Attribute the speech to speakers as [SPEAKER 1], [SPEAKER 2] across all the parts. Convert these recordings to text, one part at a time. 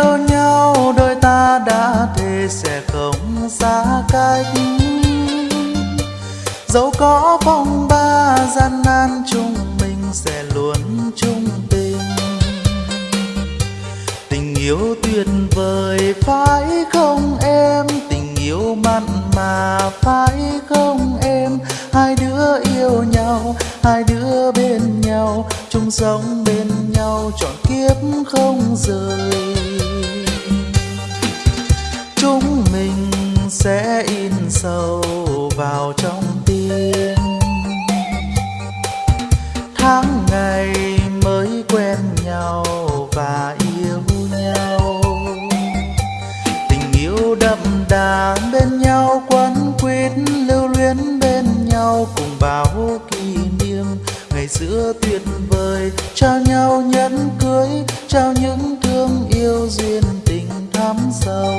[SPEAKER 1] yêu nhau, đôi ta đã thề sẽ không xa cách. Dẫu có phong ba gian nan, chúng mình sẽ luôn chung tình. Tình yêu tuyệt vời, phải không em? Tình yêu mặn mà, phải không em? Hai đứa yêu nhau, hai đứa chung sống bên nhau, trọn kiếp không rời. Chúng mình sẽ in sâu vào trong tim. Tháng ngày mới quen nhau và yêu nhau. Tình yêu đậm đà bên nhau, quấn quýt lưu luyến bên nhau, cùng bao kỷ niệm ngày xưa tuyệt vời trao nhau nhẫn cưới, trao những thương yêu duyên tình thắm sâu.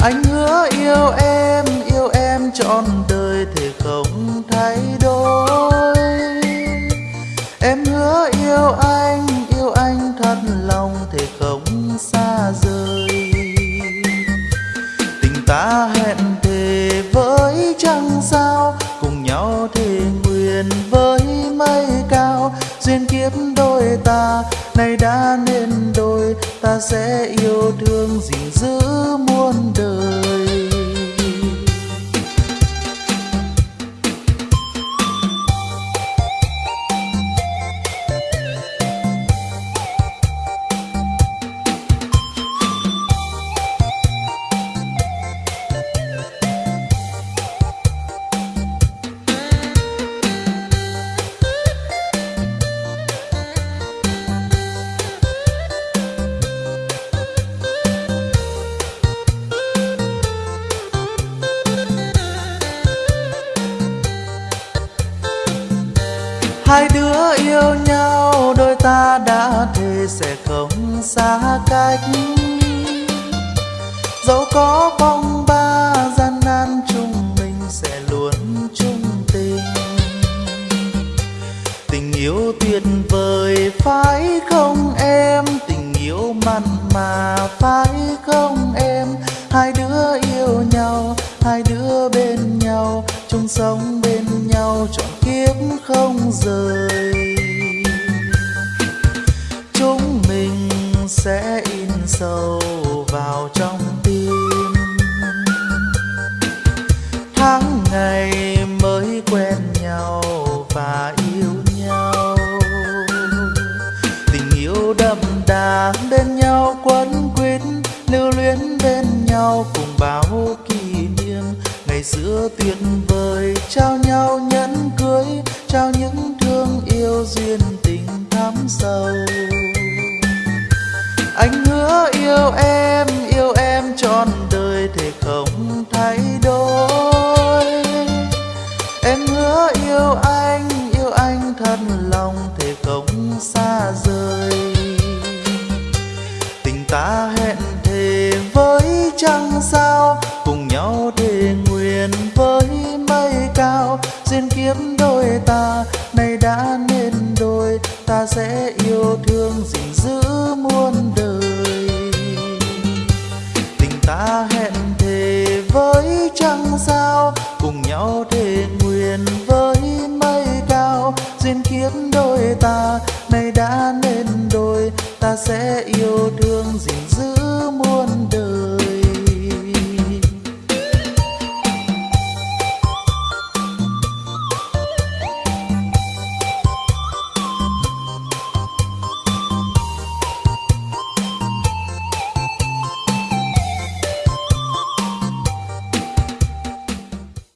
[SPEAKER 1] Anh hứa yêu em yêu em trọn đời thì không thay đổi. Em hứa yêu anh yêu anh thật lòng thì không xa rời. Tình ta hẹn thề với trăng sao, cùng nhau thề nguyện với mây duyên kiếp đôi ta, nay đã nên đôi, ta sẽ yêu thương gìn giữ muôn đời. Hai đứa yêu nhau, đôi ta đã thề sẽ không xa cách. Dẫu có phong ba, gian nan chung mình sẽ luôn chung tình. Tình yêu tuyệt vời, phải không em? Tình yêu mặn mà, phải không không rời. Chúng mình sẽ in sâu vào trong tim. Tháng ngày mới quen nhau và yêu nhau. Tình yêu đậm đà bên nhau, quấn quýt lưu luyến bên nhau, cùng bao kỷ niệm ngày xưa tuyệt vời trao nhau em, yêu em trọn đời thể không thay đổi. Em hứa yêu anh yêu anh thật lòng thể không xa rời. Tình ta hẹn thề với trăng sao, cùng nhau thề nguyện với mây cao. Duyên kiếp đôi ta, nay đã nên đôi, ta sẽ